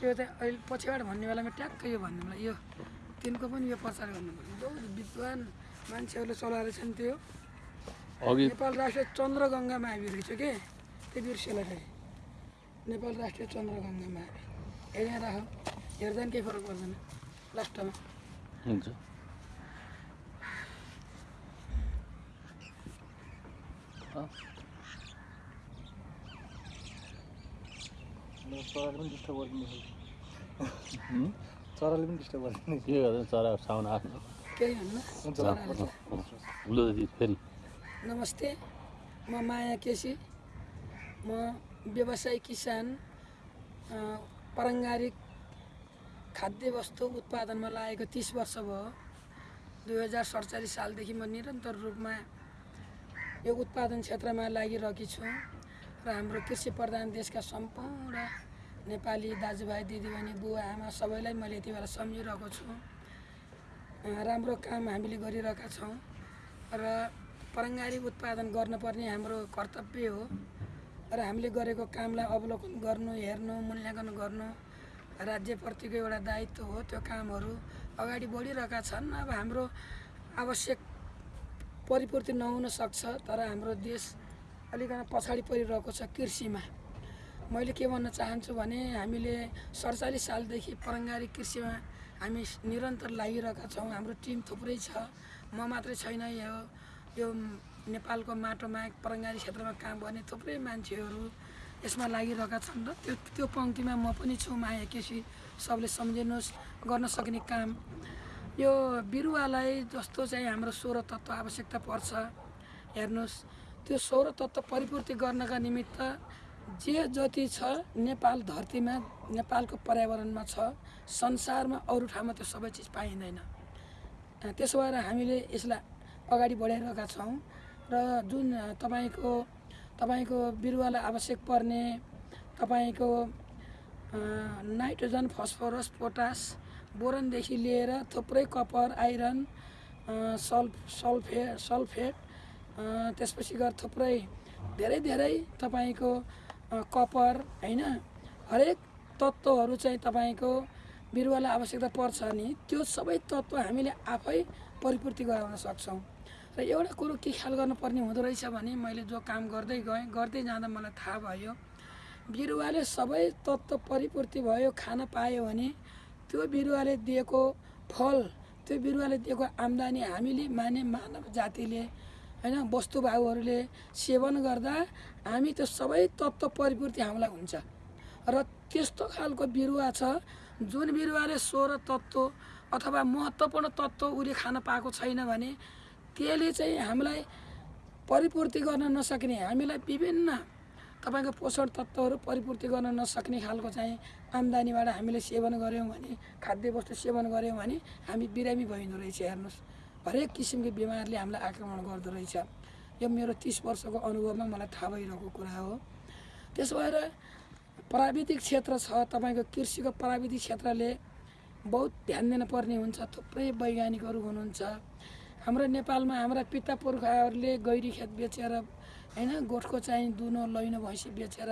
त्यो चाहिँ अहिले पछिबाट भन्ने बेलामा ट्याक्कै यो भन्ने बेला यो तिनको पनि यो पछाडि भन्नुपर्छ बहुत विद्वान मान्छेहरूले चलाएर छन् त्यो। नेपाल राष्ट्रिय चन्द्रगङ्गा महावीर रहेछ के? त्यो बिर्सेला फेरि। नेपाल राष्ट्रिय चन्द्रगङ्गा महावीर। हेर यहाँ राख। हेर्दा पनि केही फरक पर्दैन। लास्टमा। हुन्छ। चराले पनि डिस्टर्ब गरिदिने हुँ? चराले पनि डिस्टर्ब गरिदिने के गर्दैन चरा साउन आफ्नो। फेरि। नमस्ते म माया केसी। म व्यवसायी किसान अ, पारङ्गारिक खाद्य वस्तु उत्पादनमा लागेको तिस वर्ष भयो। दुई हजार सडचालिस सालदेखि म निरन्तर रूपमा यो उत्पादन क्षेत्रमा लागिरहेकी छु र हाम्रो कृषि प्रधान देशका सम्पूर्ण नेपाली दाजुभाइ दिदीबहिनी बुवा आमा सबैलाई मैले यति बेला सम्झिरहेको छु। राम्रो काम हामीले गरिरहेका छौँ र पारङ्गारिक उत्पादन गर्नुपर्ने हाम्रो कर्तव्य हो र हामीले गरेको कामलाई अवलोकन गर्नु हेर्नु मूल्याङ्कन गर्नु राज्यप्रतिको एउटा दायित्व हो। त्यो कामहरू अगाडि बढिरहेका छन्। अब हाम्रो आवश्यक परिपूर्ति नहुन सक्छ तर हाम्रो देश अलिकति पछाडि परिरहेको छ कृषिमा। मैले के भन्न चाहन्छु भने हामीले सडचालिस सालदेखि पारङ्गारिक कृषिमा हामी निरन्तर लागिरहेका छौँ। हाम्रो टिम थुप्रै छ। म मात्रै छैन। यो यो नेपालको माटोमा पारङ्गारी क्षेत्रमा काम गर्ने थुप्रै मान्छेहरू यसमा लागिरहेका छन् र त्यो त्यो पङ्क्तिमा म पनि छु। माया केसी सबले सम्झिनुहोस् गर्न सक्ने काम। यो बिरुवालाई जस्तो चाहिँ हाम्रो सोह्र तत्त्व आवश्यकता पर्छ। हेर्नुहोस् त्यो सोह्र तत्त्व परिपूर्ति गर्नका निमित्त जे जति छ नेपाल धरतीमा नेपालको पर्यावरणमा छ संसारमा अरू ठाउँमा त्यो सबै चिज पाइँदैन। त्यसो भएर हामीले यसलाई अगाडि बढाइरहेका छौँ र जुन तपाईँको तपाईँको बिरुवालाई आवश्यक पर्ने तपाईँको नाइट्रोजन फस्फरस पोटास बोरनदेखि लिएर थुप्रै कपर आइरन सल्फ सल्फे सल्फेट त्यसपछि गएर थुप्रै धेरै धेरै तपाईँको कपर होइन? हरेक तत्त्वहरू चाहिँ तपाईँको बिरुवालाई आवश्यकता पर्छ नि। त्यो सबै तत्त्व हामीले आफै परिपूर्ति गराउन सक्छौँ। र एउटा कुरो के ख्याल गर्नुपर्ने हुँदो रहेछ भने मैले जो काम गर्दै गएँ गर्दै जाँदा मलाई थाहा भयो बिरुवाले सबै तत्त्व परिपूर्ति भयो खान पायो भने त्यो बिरुवाले दिएको फल त्यो बिरुवाले दिएको आम्दानी हामीले माने मानव जातिले होइन वस्तुभाउहरूले सेवन गर्दा हामी त्यो सबै तत्त्व परिपूर्ति हामीलाई हुन्छ। र त्यस्तो खालको बिरुवा छ जुन बिरुवाले सोह्र तत्त्व अथवा महत्त्वपूर्ण तत्त्व उसले खान पाएको छैन भने त्यसले चाहिँ हामीलाई परिपूर्ति गर्न नसक्ने हामीलाई विभिन्न तपाईँको पोषण तत्त्वहरू परिपूर्ति गर्न नसक्ने खालको चाहिँ आम्दानीबाट हामीले सेवन गऱ्यौँ भने खाद्य वस्तु सेवन गऱ्यौँ भने हामी बिरामी भइँदो रहेछ हेर्नुहोस्। हरेक किसिमको बिमारले हामीलाई आक्रमण गर्दो रहेछ। यो मेरो तिस वर्षको अनुभवमा मलाई थाहा भइरहेको कुरा हो। त्यसो भएर प्राविधिक क्षेत्र छ तपाईँको कृषिको प्राविधिक क्षेत्रले बहुत ध्यान दिनुपर्ने हुन्छ थुप्रै वैज्ञानिकहरू हुनुहुन्छ। हाम्रो नेपालमा हाम्रा पिता पुर्खाहरूले गैरी खेत बेचेर होइन गोठको चाहिँ दुनो लैनो भैँसी बेचेर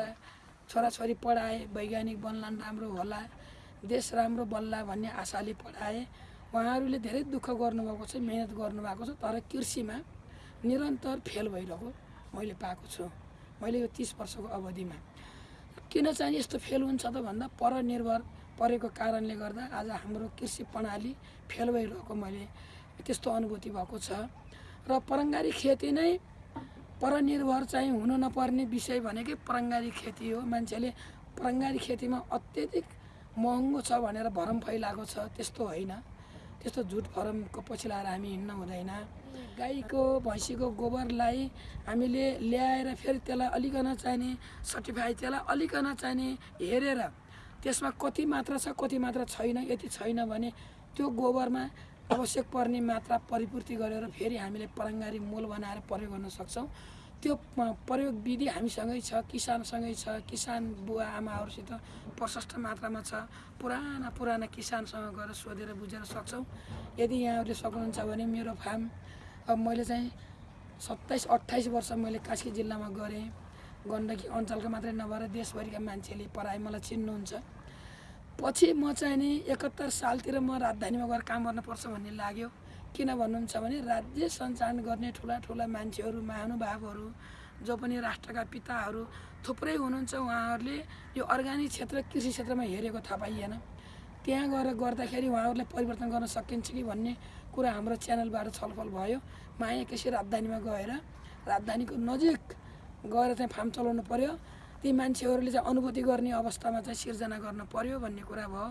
छोराछोरी पढाए वैज्ञानिक बन्लान् राम्रो होला देश राम्रो बन्ला भन्ने आशाले पढाए। उहाँहरूले धेरै दुःख गर्नुभएको छ मिहिनेत गर्नुभएको छ तर कृषिमा निरन्तर फेल भइरहेको मैले पाएको छु। मैले यो तिस वर्षको अवधिमा। किन चाहिँ यस्तो फेल हुन्छ त भन्दा परनिर्भर परेको कारणले गर्दा आज हाम्रो कृषि प्रणाली फेल भइरहेको मैले त्यस्तो अनुभूति भएको छ। र पारङ्गारिक खेती नै परनिर्भर चाहिँ हुनु नपर्ने विषय भनेकै पारङ्गारिक खेती हो। मान्छेले पारङ्गारिक खेतीमा अत्यधिक महँगो छ भनेर भरम फैलाएको छ त्यस्तो होइन। त्यस्तो झुट फरमको पछि लाएर हामी हिँड्न हुँदैन। गाईको भैँसीको गोबरलाई हामीले ल्याएर फेरि त्यसलाई अलिकन चाहिने सर्टिफाई त्यसलाई अलिकन चाहिने हेरेर त्यसमा कति मात्रा छ कति मात्रा छैन यति छैन भने त्यो गोबरमा आवश्यक पर्ने मात्रा परिपूर्ति गरेर फेरि हामीले पारङ्गारिक मोल बनाएर प्रयोग गर्न सक्छौँ। त्यो प्रयोग विधि हामीसँगै छ किसानसँगै छ किसान बुवा आमाहरूसित प्रशस्त मात्रामा छ। पुराना पुराना किसानसँग गएर सोधेर बुझेर सक्छौँ। यदि यहाँहरूले सक्नुहुन्छ भने मेरो फार्म अब मैले चाहिँ सत्ताइस अट्ठाइस वर्ष मैले कास्की जिल्लामा गरेँ। गण्डकी अञ्चलका मात्रै नभएर देशभरिका मान्छेले पढाए मलाई चिन्नुहुन्छ। पछि म चाहिँ नि एकहत्तर सालतिर म राजधानीमा गएर काम गर्नुपर्छ भन्ने लाग्यो। किन भन्नुहुन्छ भने राज्य सञ्चालन गर्ने ठुला ठुला मान्छेहरू महानुभावहरू जो पनि राष्ट्रका पिताहरू थुप्रै हुनुहुन्छ उहाँहरूले यो अर्ग्यानिक क्षेत्र कृषि क्षेत्रमा हेरेको थाहा पाइएन। त्यहाँ गएर गर्दाखेरि उहाँहरूलाई परिवर्तन गर्न सकिन्छ कि भन्ने कुरा हाम्रो च्यानलबाट छलफल भयो। माया केसी राजधानीमा गएर राजधानीको नजिक गएर चाहिँ फार्म चलाउनु पर्यो। ती मान्छेहरूले चाहिँ अनुभूति गर्ने अवस्थामा चाहिँ सिर्जना गर्नु पर्यो भन्ने कुरा भयो।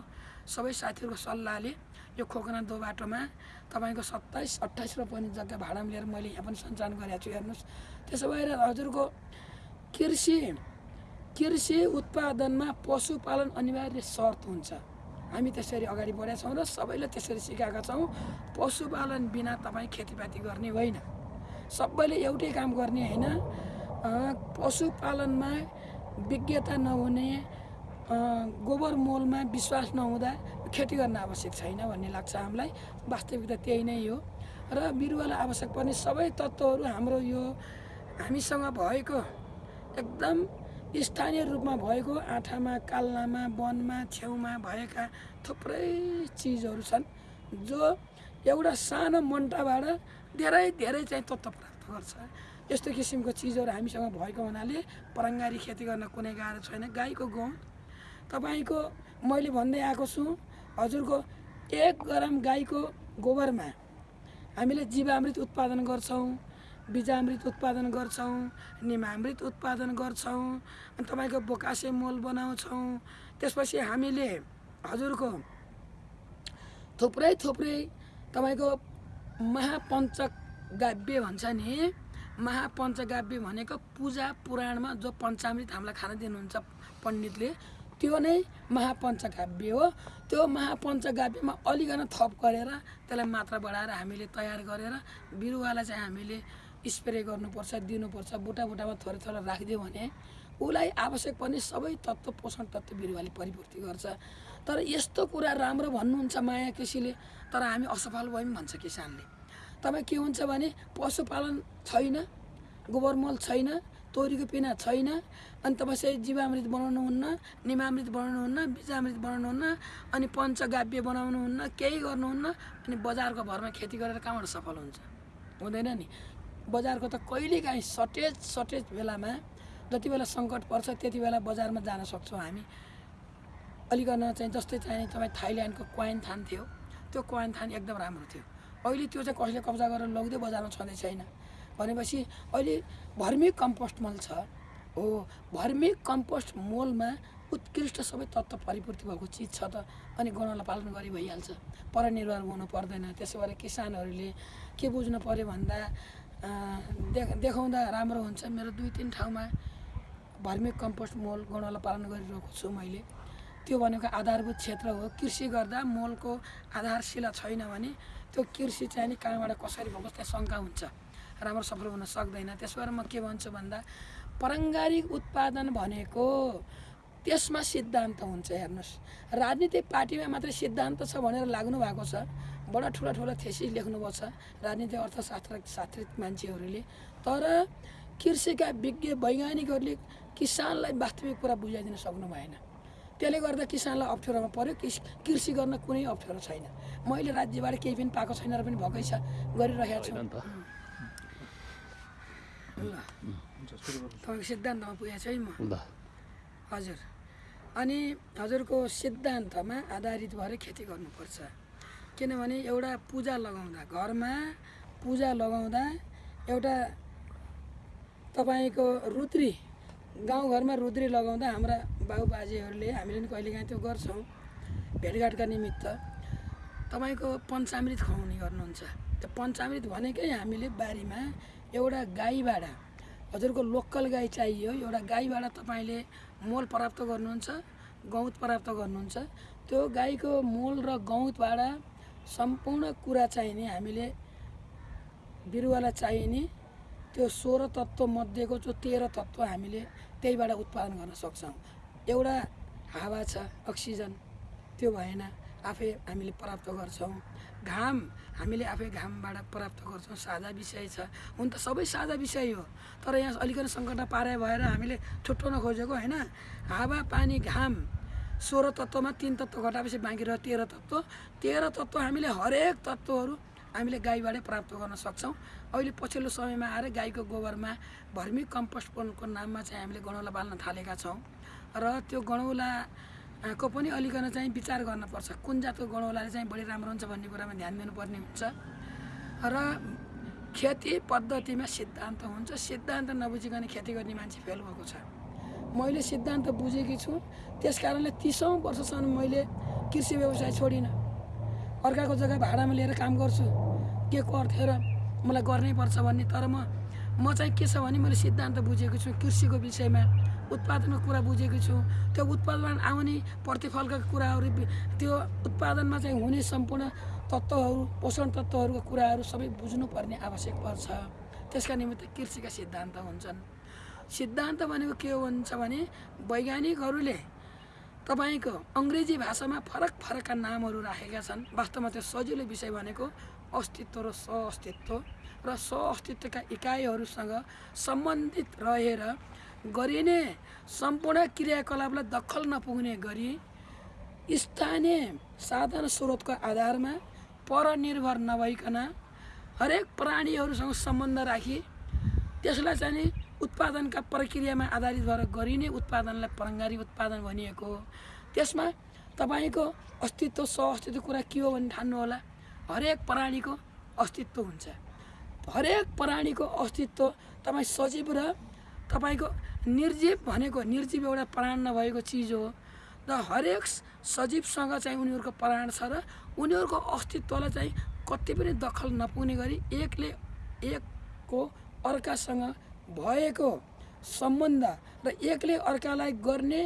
सबै साथीहरूको सल्लाहले यो खोकना दो बाटोमा तपाईँको सत्ताइस अट्ठाइस पनि जग्गा भाडामा लिएर मैले यहाँ पनि सञ्चालन गरेको छु हेर्नुहोस्। त्यसो भएर हजुरको कृषि कृषि उत्पादनमा पशुपालन अनिवार्य शर्त हुन्छ। हामी त्यसरी अगाडि बढेका छौँ र सबैले त्यसरी सिकाएका छौँ पशुपालन बिना तपाईँ खेतीपाती गर्ने होइन। सबैले एउटै काम गर्ने होइन। पशुपालनमा विज्ञता नहुने गोबर मलमा विश्वास नहुँदा खेती गर्न आवश्यक छैन भन्ने लाग्छ हामीलाई। वास्तविकता त्यही नै हो। र बिरुवालाई आवश्यक पर्ने सबै तत्त्वहरू हाम्रो यो हामीसँग भएको एकदम स्थानीय रूपमा भएको आँठामा काल्नामा वनमा छेउमा भएका थुप्रै चिजहरू छन् जो एउटा सानो मन्टाबाट धेरै धेरै चाहिँ तत्त्व प्राप्त गर्छ। यस्तो किसिमको चिजहरू हामीसँग भएको हुनाले परङ्गारी खेती गर्न कुनै गाह्रो छैन। गाईको गहुँ तपाईँको मैले भन्दै आएको छु हजुरको एक ग्राम गाईको गोबरमा हामीले जीवामृत उत्पादन गर्छौँ बिजामृत उत्पादन गर्छौँ निमामृत उत्पादन गर्छौँ अनि तपाईँको बोकासे मल बनाउँछौँ। त्यसपछि हामीले हजुरको थुप्रै थुप्रै तपाईँको महापञ्चगाव्य भन्छ नि महापञ्चगाव्य भनेको पूजा पुराणमा जो पञ्चामृत हामीलाई खान दिनुहुन्छ पण्डितले त्यो नै महापञ्चकाव्य हो। त्यो महापञ्चकाव्यमा अलिकन थप गरेर त्यसलाई मात्रा बढाएर हामीले तयार गरेर बिरुवालाई चाहिँ हामीले स्प्रे गर्नुपर्छ दिनुपर्छ बुटा बुटामा थोरै थोरै राखिदियो भने उसलाई आवश्यक पर्ने सबै तत्त्व पोषण तत्त्व बिरुवाले परिपूर्ति गर्छ। तर यस्तो कुरा राम्रो भन्नुहुन्छ माया कृषिले तर हामी असफल भयौँ भन्छ किसानले। तपाईँ के हुन्छ भने पशुपालन छैन गोबर मल छैन तोरीको पिना छैन। अनि तपाईँ जीवामृत बनाउनुहुन्न निमामृत बनाउनुहुन्न बिजामृत बनाउनुहुन्न अनि पञ्चगाव्य बनाउनुहुन्न केही गर्नुहुन्न अनि बजारको भरमा खेती गरेर कहाँबाट सफल हुन्छ। हुँदैन नि। बजारको त कहिलेकाहीँ सटेज सटेज बेलामा जति बेला सङ्कट पर्छ त्यति बेला बजारमा जान सक्छौँ हामी। अलिकन चाहिँ जस्तै चाहिँ तपाईँ थाइल्यान्डको क्वाइन थान थियो। त्यो क्वाइन थान एकदम राम्रो थियो। अहिले त्यो चाहिँ कसैले कब्जा गरेर लगिदियो बजारमा छँदै छैन। भनेपछि अहिले भर्मी कम्पोस्ट मल छ। हो भर्मी कम्पोस्ट मलमा उत्कृष्ट सबै तत्त्व परिपूर्ति भएको चिज छ त अनि गणना पालन गरी भइहाल्छ परनिर्भर हुनु पर्दैन। त्यसो भएर किसानहरूले के बुझ्नु पऱ्यो भन्दा देख देखाउँदा राम्रो हुन्छ। मेरो दुई तिन ठाउँमा भर्मी कम्पोस्ट मल गणना पालन गरिरहेको छु मैले। त्यो भनेको आधारभूत क्षेत्र हो। कृषि गर्दा मलको आधारशिला छैन भने त्यो कृषि चाहिँ नि कहाँबाट कसरी भएको त्यहाँ शङ्का हुन्छ। राम्रो सफल हुन सक्दैन। त्यस भएर म के भन्छु भन्दा पारम्परिक उत्पादन भनेको त्यसमा सिद्धान्त हुन्छ हेर्नुहोस्। राजनीतिक पार्टीमा मात्रै सिद्धान्त छ भनेर लाग्नु भएको छ। बडा ठुला ठुला थेसिस लेख्नुभएको छ राजनीतिक अर्थशास्त्र शास्त्रिक मान्छेहरूले। तर कृषिका विज्ञ वैज्ञानिकहरूले किसानलाई वास्तविक कुरा बुझाइदिन सक्नु भएन। त्यसले गर्दा किसानलाई अप्ठ्यारोमा किस कृषि गर्न कुनै अप्ठ्यारो छैन। मैले राज्यबाट केही पनि पाएको छैन र पनि भएकै छ। गरिरहेको छु होइन नि त ल हुन्छ सुरु गर्नु तपाईँको सिद्धान्तमा पुगेको छु है म। ल। हजुर। अनि हजुरको सिद्धान्तमा आधारित भएर खेती गर्नुपर्छ। किनभने एउटा पूजा लगाउँदा घरमा पूजा लगाउँदा एउटा तपाईँको रुद्री गाउँघरमा रुद्री लगाउँदा हाम्रा बाबुबाजेहरूले हामीले पनि कहिलेकाहीँ त्यो गर्छौँ भेटघाटका निमित्त। तपाईँको पञ्चामृत खुवाउने गर्नुहुन्छ। त्यो पञ्चामृत भनेकै हामीले बारीमा एउटा गाईबाट हजुरको लोकल गाई चाहियो। एउटा गाईबाट तपाईँले मोल प्राप्त गर्नुहुन्छ गौत प्राप्त गर्नुहुन्छ। त्यो गाईको मोल र गौतबाट सम्पूर्ण कुरा चाहिने हामीले बिरुवालाई चाहिने त्यो सोह्र तत्त्व मध्येको जो तेह्र तत्त्व हामीले त्यहीबाट उत्पादन गर्न सक्छौँ। एउटा हावा छ अक्सिजन। त्यो भएन आफै हामीले प्राप्त गर्छौँ। घाम हामीले आफै घामबाट प्राप्त गर्छौँ साझा विषय छ। हुन त सबै साझा विषय हो। तर यहाँ अलिकति सङ्कट पारे भएर हामीले छुट्याउन खोजेको होइन? हावा पानी घाम सोह्र तत्त्वमा तिन तत्त्व घटाएपछि बाँकी रह्यो तेह्र तत्त्व। तेह्र तत्त्व हामीले हरेक तत्त्वहरू हामीले गाईबाटै प्राप्त गर्न सक्छौँ। अहिले पछिल्लो समयमा आएर गाईको गोबरमा भर्मी कम्पोस्टको नाममा चाहिँ हामीले गणौला बाल्न थालेका छौँ। र त्यो गणौलाको पनि अलिकन चाहिँ विचार गर्नुपर्छ कुन जातको गणौलाले चाहिँ बढी राम्रो हुन्छ भन्ने कुरामा ध्यान दिनुपर्ने हुन्छ। र खेती पद्धतिमा सिद्धान्त हुन्छ। सिद्धान्त नबुझिकन खेती गर्ने मान्छे फेल भएको छ। मैले सिद्धान्त बुझेकी छु। त्यस कारणले तिसौँ वर्षसम्म मैले कृषि व्यवसाय छोडिनँ। अर्काको जग्गा भाडामा लिएर काम गर्छु। के गर्थेँ र मलाई गर्नै पर्छ भन्ने। तर म म चाहिँ के छ भने मैले सिद्धान्त बुझेको छु कृषिको विषयमा। उत्पादनको कुरा बुझेको छु। त्यो उत्पादन आउने प्रतिफलका कुराहरू त्यो उत्पादनमा चाहिँ हुने सम्पूर्ण तत्त्वहरू पोषण तत्त्वहरूको कुराहरू सबै बुझ्नुपर्ने आवश्यक पर्छ। त्यसका निमित्त कृषिका सिद्धान्त हुन्छन्। सिद्धान्त भनेको के हुन्छ भने वैज्ञानिकहरूले तपाईँको अङ्ग्रेजी भाषामा फरक फरकका नामहरू राखेका छन्। वास्तवमा त्यो सजिलो विषय भनेको अस्तित्व र सहअस्तित्व। र सहअस्तित्वका इकाइहरूसँग सम्बन्धित रहेर गरिने सम्पूर्ण क्रियाकलापलाई दखल नपुग्ने गरी स्थानीय साधन स्रोतको आधारमा परनिर्भर नभइकन हरेक प्राणीहरूसँग सम्बन्ध राखी त्यसलाई चाहिँ उत्पादनका प्रक्रियामा आधारित भएर गरिने उत्पादनलाई परङ्गारी उत्पादन भनिएको हो। त्यसमा तपाईँको अस्तित्व सहअस्तित्व कुरा के हो भने ठान्नु होला हरेक प्राणीको अस्तित्व हुन्छ। हरेक प्राणीको अस्तित्व तपाईँ सजीव र तपाईँको निर्जीव भनेको निर्जीव एउटा प्राण नभएको चिज हो। र हरेक सजीवसँग चाहिँ उनीहरूको प्राण छ र उनीहरूको अस्तित्वलाई चाहिँ कति पनि दखल नपुग्ने गरी एकले एकको अर्कासँग भएको सम्बन्ध र एकले अर्कालाई गर्ने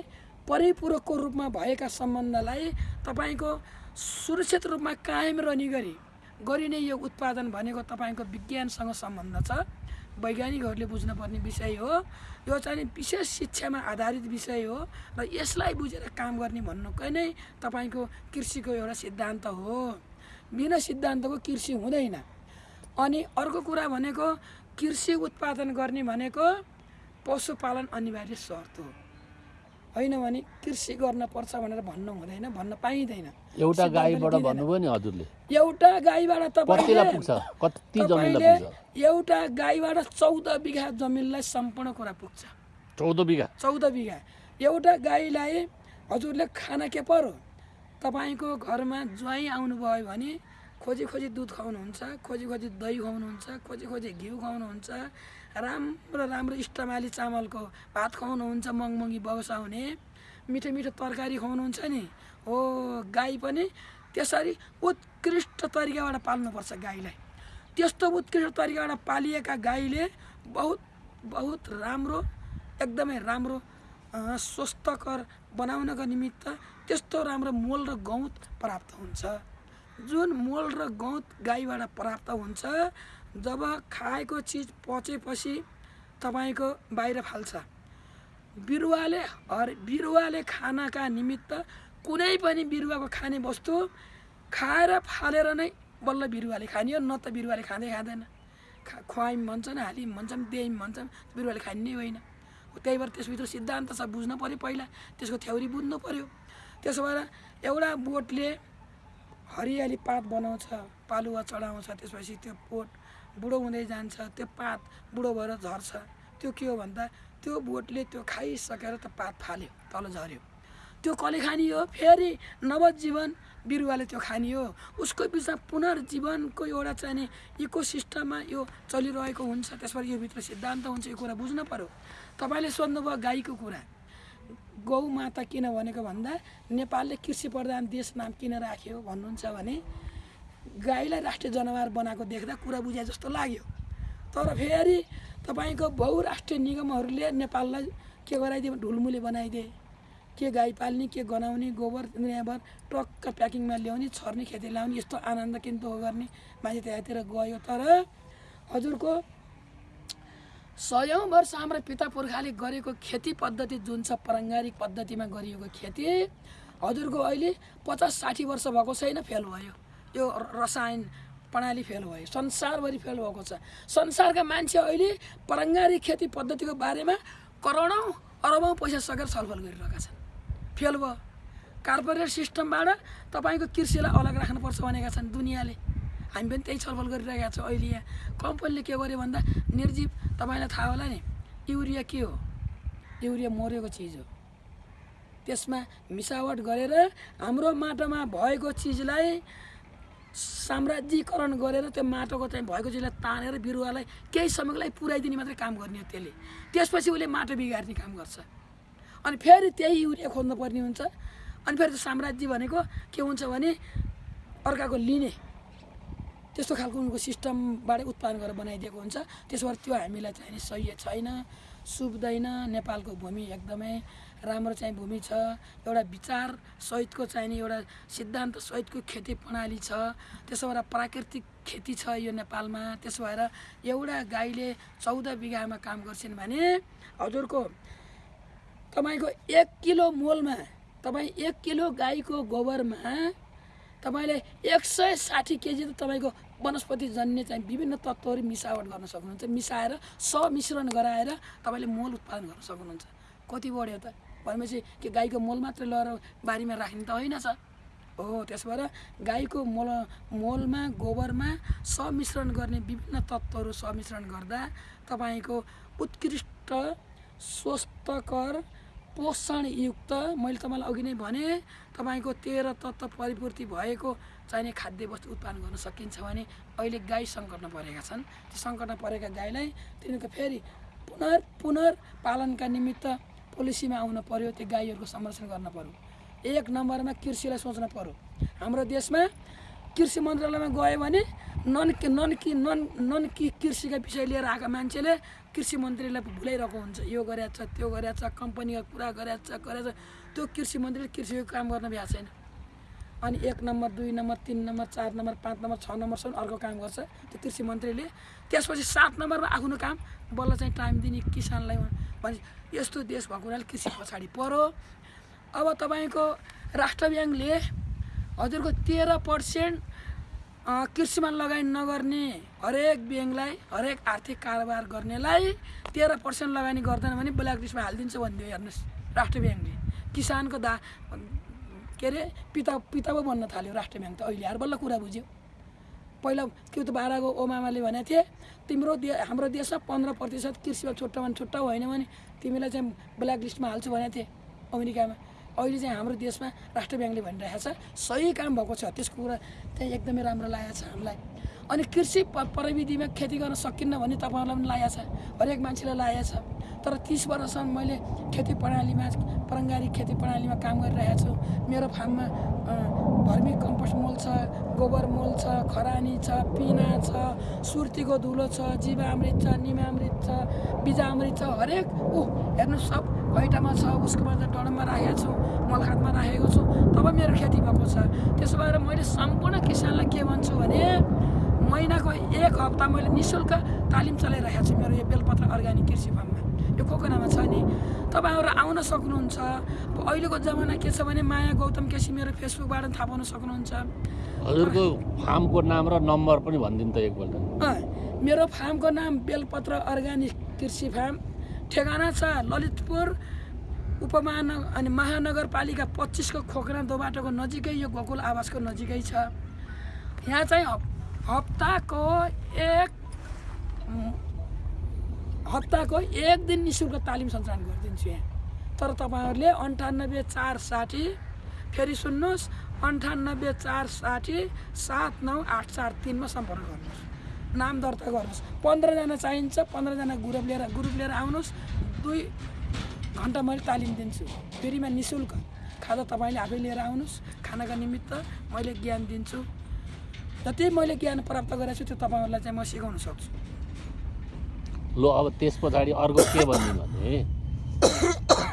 परिपूरकको रूपमा भएका सम्बन्धलाई तपाईँको सुरक्षित रूपमा कायम रहने गरी गरिने यो उत्पादन भनेको तपाईँको विज्ञानसँग सम्बन्ध छ। वैज्ञानिकहरूले बुझ्नुपर्ने विषय हो। यो चाहिँ विशेष शिक्षामा आधारित विषय हो र यसलाई बुझेर काम गर्ने भन्नुकै नै तपाईँको कृषिको एउटा सिद्धान्त हो। बिना सिद्धान्तको कृषि हुँदैन। अनि अर्को कुरा भनेको कृषि उत्पादन गर्ने भनेको पशुपालन अनिवार्य शर्त हो। होइन भने कृषि गर्न पर्छ भनेर भन्न हुँदैन भन्न पाइँदैन। एउटा गाईबाट। भन्नुभयो नि हजुरले। एउटा गाईबाट तपाईँले एउटा गाईबाट चौध बिघा जमिनलाई सम्पूर्ण कुरा पुग्छ। चौध बिघा? चौध बिघा। एउटा गाईलाई हजुरले खाना के पर्यो तपाईँको घरमा ज्वाइँ आउनुभयो भने खोजी खोजी दुध खुवाउनुहुन्छ खोजी खोजी दही खुवाउनुहुन्छ खोजी खोजी घिउ खुवाउनुहुन्छ राम्रो राम्रो इष्टमाली चामलको भात खुवाउनुहुन्छ मङमङ्गी बगसाउने मिठो मिठो तरकारी खुवाउनुहुन्छ नि? हो गाई पनि त्यसरी उत्कृष्ट तरिकाबाट पाल्नुपर्छ गाईलाई। त्यस्तो उत्कृष्ट तरिकाबाट पालिएका गाईले बहुत बहुत राम्रो एकदमै राम्रो स्वस्थकर बनाउनको निमित्त त्यस्तो राम्रो मोल र गौत प्राप्त हुन्छ। जुन मोल र गौत गाईबाट प्राप्त हुन्छ जब खाएको चिज पचेपछि तपाईँको बाहिर फाल्छ। बिरुवाले हर बिरुवाले खानाका निमित्त कुनै पनि बिरुवाको खाने वस्तु खाएर फालेर नै बल्ल बिरुवाले खाने हो न त बिरुवाले खाँदै खाँदैन। खा खुवाइम भन्छन् हालिम भन्छन् देइम भन्छन् बिरुवाले खाने नै होइन। त्यही भएर त्यसभित्र सिद्धान्त छ बुझ्नु पऱ्यो पहिला त्यसको थ्योरी बुझ्नु पऱ्यो त्यसो भएर एउटा बोटले हरियाली पात बनाउँछ। पालुवा चढाउँछ त्यसपछि त्यो बोट बुढो हुँदै जान्छ त्यो पात बुढो भएर झर्छ। त्यो के हो भन्दा त्यो बोटले त्यो खाइसकेर त्यो पात फाल्यो तल झऱ्यो त्यो कसले खाने हो फेरि नवजीवन बिरुवाले त्यो खाने हो उसको बिचमा पुनर्जीवनको एउटा चाहिँ नि इकोसिस्टममा यो चलिरहेको हुन्छ। त्यसबाट यो भित्र सिद्धान्त हुन्छ यो कुरा बुझ्नु पऱ्यो तपाईँले सोध्नुभयो गाईको कुरा। गौ माता किन भनेको भन्दा नेपालले कृषि प्रधान देश नाम किन राख्यो भन्नुहुन्छ भने गाईलाई राष्ट्रिय जनावर बनाएको देख्दा कुरा बुझाए जस्तो लाग्यो। तर फेरि तपाईँको बहुराष्ट्रिय निगमहरूले नेपाललाई के गराइदियो भने ढुलमुले बनाइदिए? के गाई पाल्ने के गनाउने गोबर दुनियाँभर टक्क प्याकिङमा ल्याउने छर्ने खेती ल्याउने यस्तो आनन्द किन्तु गर्ने मान्छे त्यहाँतिर गयो। तर हजुरको सयौँ वर्ष हाम्रा पिता पुर्खाले गरेको खेती पद्धति जुन छ पारम्परिक पद्धतिमा गरिएको खेती हजुरको अहिले पचास साठी वर्ष भएको छैन फेल भयो। यो रसायन प्रणाली फेल भयो संसारभरि फेल भएको छ। संसारका मान्छे अहिले पारम्परिक खेती पद्धतिको बारेमा करोडौँ अरबौँ पैसा सकेर छलफल गरिरहेका छन्। फेल भयो। कार्पोरेट सिस्टमबाट तपाईँको कृषिलाई अलग राख्नुपर्छ भनेका छन् दुनियाँले। हामी पनि त्यही छलफल गरिरहेका छौँ। अहिले यहाँ कम्पनीले के गर्यो भन्दा निर्जीव तपाईँलाई थाहा होला नि युरिया के हो? युरिया मरेको चिज हो। त्यसमा मिसावट गरेर हाम्रो माटोमा भएको चिजलाई साम्राज्यीकरण गरेर त्यो माटोको चाहिँ भएको चिजलाई तानेर बिरुवालाई केही समयको लागि पुऱ्याइदिने मात्रै काम गर्ने हो त्यसले। त्यसपछि उसले माटो बिगार्ने काम गर्छ। अनि फेरि त्यही युरिया खोज्नु पर्ने हुन्छ। अनि फेरि त्यो साम्राज्य भनेको के हुन्छ भने अर्काको लिने त्यस्तो खालको उनको सिस्टमबाट उत्पादन गरेर बनाइदिएको हुन्छ। त्यसो भएर त्यो हामीलाई चाहिँ सही छैन सुब्दैन नेपालको भूमि एकदमै राम्रो चाहिँ भूमि छ एउटा विचार सहितको चाहिँ नि एउटा सिद्धान्त सहितको खेती प्रणाली छ त्यसो भएर प्राकृतिक खेती छ यो नेपालमा त्यसो भएर एउटा गाईले चौध बिघामा काम गर्छन् भने हजुरको तपाईँको एक किलो मोलमा तपाईँ एक किलो गाईको गोबरमा तपाईँले एक सय साठी केजी त तपाईँको वनस्पति जन्य चाहिँ विभिन्न तत्त्वहरू मिसावट गर्न सक्नुहुन्छ मिसाएर समिश्रण गराएर तपाईँले मोल उत्पादन गर्न सक्नुहुन्छ। कति बढ्यो त? भनेपछि के गाईको मोल मात्रै लगेर बारीमा राख्ने त होइन छ हो त्यस भएर गाईको मोल मोलमा गोबरमा समिश्रण गर्ने विभिन्न तत्त्वहरू समिश्रण गर्दा तपाईँको उत्कृष्ट स्वस्थकर पोषणयुक्त मैले तपाईँलाई अघि नै भने तपाईँको तेह्र तत्त्व परिपूर्ति भएको चाहिने खाद्य वस्तु उत्पादन गर्न सकिन्छ भने अहिले गाई सङ्कटमा परेका छन्। ती सङ्कटमा परेका गाईलाई तिनीहरूको फेरि पुनर् पुनर्पालनका निमित्त पोलिसीमा आउन पर्यो त्यो गाईहरूको संरक्षण गर्न पर्यो। एक नम्बरमा कृषिलाई सोच्न पर्यो। हाम्रो देशमा कृषि मन्त्रालयमा गयो भने नन नन कि नन नन कि कृषिका विषय लिएर आएका मान्छेले कृषि मन्त्रीलाई भुलाइरहेको हुन्छ। यो गरेको छ त्यो गरेको छ कम्पनीको कुरा गरेको छ गरेको छ त्यो कृषि मन्त्रीले कृषिको काम गर्न भ्याएको छैन। अनि एक नम्बर दुई नम्बर तिन नम्बर चार नम्बर पाँच नम्बर छ नम्बरसम्म अर्को काम गर्छ त्यो कृषि मन्त्रीले। त्यसपछि सात नम्बरमा आफ्नो काम बल्ल चाहिँ टाइम दिने किसानलाई भने यस्तो देश भएको हुनाले कृषि पछाडि पऱ्यो अब तपाईँको राष्ट्र ब्याङ्कले हजुरको तेह्र पर्सेन्ट कृषिमा लगानी नगर्ने हरेक ब्याङ्कलाई हरेक आर्थिक कारोबार गर्नेलाई तेह्र पर्सेन्ट लगानी गर्दैन भने ब्ल्याक लिस्टमा हालिदिन्छ भनिदियो हेर्नुहोस् राष्ट्र ब्याङ्कले। किसानको दा के अरे पिता पिता पो बन्न थाल्यो राष्ट्र ब्याङ्क त अहिले। आएर बल्ल कुरा बुझ्यो। पहिला के त बाह्रको ओमामाले भनेको थिए तिम्रो दे हाम्रो देशमा पन्ध्र प्रतिशत कृषिमा छुट्टा छुट्टा होइन भने तिमीलाई चाहिँ ब्ल्याक लिस्टमा हाल्छु भनेको थिएँ अमेरिकामा। अहिले चाहिँ हाम्रो देशमा राष्ट्र ब्याङ्कले भनिरहेको छ। सही काम भएको छ। त्यसको कुरा चाहिँ एकदमै राम्रो लागेको छ हामीलाई। अनि कृषि प्रविधिमा खेती गर्न सकिन्न भने तपाईँहरूलाई पनि लागेको छ। हरेक मान्छेलाई लागेको छ। तर तिस वर्षसम्म मैले खेती प्रणालीमा पारङ्गारिक खेती प्रणालीमा काम गरिरहेको छु। मेरो फार्ममा भर्मी कम्पोस्ट मल छ गोबर मल छ खरानी छ पिना छ सुर्तीको धुलो छ जीवामृत छ निमामृत छ बिजामृत छ हरेक ऊ हेर्नु सब हैटामा छ उसको बाद डडममा राखेको छु मलखातमा राखेको छु। तब मेरो खेती भएको छ। त्यसो भएर मैले सम्पूर्ण किसानलाई के भन्छु भने महिनाको एक हप्ता मैले नि शुल्क तालिम चलाइरहेको छु मेरो यो बेलपत्र अर्ग्यानिक कृषि फार्ममा। यो कोकोनामा छ नि? तपाईँहरू आउन सक्नुहुन्छ। अहिलेको जमाना के छ भने माया गौतम केसी मेरो फेसबुकबाट थाहा पाउन सक्नुहुन्छ। हजुरको फार्मको नाम र नम्बर पनि भनिदिनु त एकपल्ट। अँ, मेरो फार्मको नाम बेलपत्र अर्ग्यानिक कृषि फार्म। ठेगाना छ ललितपुर उपमहानगर अनि महानगरपालिका पच्चिसको खोकना दो बाटोको नजिकै यो गोकुल आवासको नजिकै छ। यहाँ चाहिँ हप्ताको एक हप्ताको एक दिन नि शुल्क तालिम सञ्चालन गरिदिन्छु यहाँ। तर तपाईँहरूले अन्ठानब्बे चार साठी फेरि सुन्नुहोस् अन्ठानब्बे चार साठी सात नौ आठ चार तिनमा सम्पर्क गर्नुहोस्। नाम दर्ता गर्नुहोस्। पन्ध्रजना चाहिन्छ पन्ध्रजना ग्रुप लिएर ग्रुप लिएर आउनुहोस्। दुई घन्टा मैले तालिम दिन्छु। फेरिमा नि शुल्क। खाजा तपाईँले आफै लिएर आउनुहोस्। खानाका निमित्त मैले ज्ञान दिन्छु। जति मैले ज्ञान प्राप्त गरेको छु त्यो तपाईँहरूलाई चाहिँ म सिकाउन सक्छु। लो अब त्यस पछाडि अर्को के भनिदिनु भने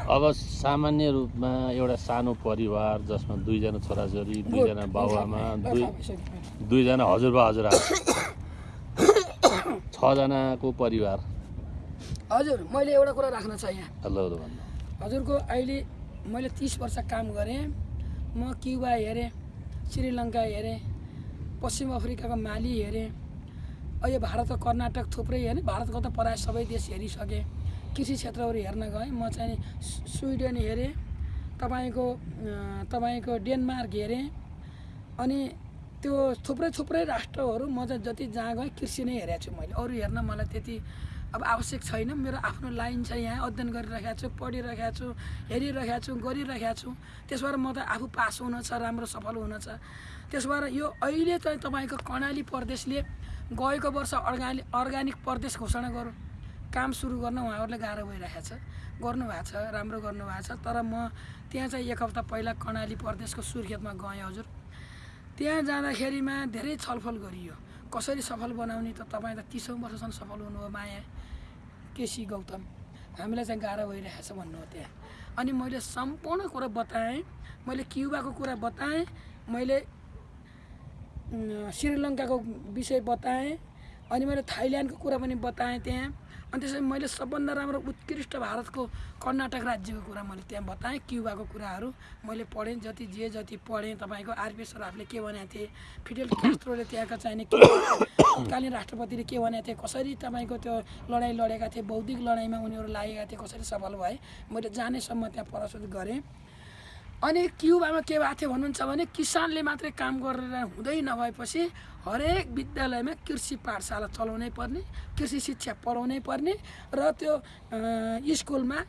अब सामान्य रूपमा एउटा सानो परिवार जसमा दुईजना छोराछोरी दुईजना बाबुआमा दुई दुईजना हजुरबा हजुरआमा छजनाको परिवार। हजुर मैले एउटा कुरा राख्न छ यहाँ। भन्नु। हजुरको अहिले मैले तिस वर्ष काम गरेँ। म क्युबा हेरेँ श्रीलङ्का हेरेँ। पश्चिम अफ्रिकाको माली हेरेँ। अहिले भारतको कर्नाटक थुप्रै हेरेँ। भारतको त प्रायः सबै देश हेरिसकेँ। कृषि क्षेत्रहरू हेर्न गएँ। म चाहिँ स्विडेन हेरेँ। तपाईँको तपाईँको डेनमार्क हेरेँ। अनि त्यो थुप्रै थुप्रै राष्ट्रहरू म चाहिँ जति जहाँ गएँ कृषि नै हेरेको छु मैले। अरू हेर्न मलाई त्यति अब आवश्यक छैन। मेरो आफ्नो लाइन छ यहाँ अध्ययन गरिरहेको छु पढिरहेको छु हेरिरहेको छु गरिरहेको छु। त्यस भएर म त आफू पास हुन छ राम्रो सफल हुन छ। त्यस भएर यो अहिले चाहिँ तपाईँको कर्णाली प्रदेशले गएको वर्ष अर्गानिक अर्ग्यानिक प्रदेश घोषणा गरौँ। काम सुरु गर्न उहाँहरूले गाह्रो भइरहेको छ। गर्नुभएको छ राम्रो गर्नुभएको छ। तर म त्यहाँ चाहिँ एक हप्ता पहिला कर्णाली प्रदेशको सुर्खेतमा गएँ हजुर। त्यहाँ जाँदाखेरिमा धेरै छलफल गरियो। कसरी सफल बनाउने त तपाईँ त तिसौँ वर्षसम्म सफल हुनुभयो माया। केसी गौतम हामीलाई चाहिँ गाह्रो भइरहेको छ भन्नु हो त्यहाँ। अनि मैले सम्पूर्ण कुरा बताएँ मैले क्युबाको कुरा बताएँ मैले श्रीलङ्काको विषय बताएँ अनि मैले थाइल्यान्डको कुरा पनि बताएँ त्यहाँ। अनि त्यसरी मैले सबभन्दा राम्रो उत्कृष्ट भारतको कर्नाटक राज्यको कुरा मैले त्यहाँ बताएँ क्युबाको कुराहरू। मैले पढेँ जति जे जति पढेँ तपाईँको आरपी सराफले के भनेको थिए फिडेल क्यास्ट्रोले त्यहाँका चाहिने तत्कालीन राष्ट्रपतिले के भनेको थिए कसरी तपाईँको त्यो लडाइँ लडेका थिए बौद्धिक लडाइँमा उनीहरू लागेका थिए कसरी सफल भए मैले जानेसम्म त्यहाँ प्रस्तुत गरेँ। अनि क्युबामा के भएको थियो भन्नुहुन्छ भने किसानले मात्रै काम गरेर हुँदै नभएपछि हरेक विद्यालयमा कृषि पाठशाला चलाउनै पर्ने कृषि शिक्षा पढाउनै पर्ने र त्यो स्कुलमा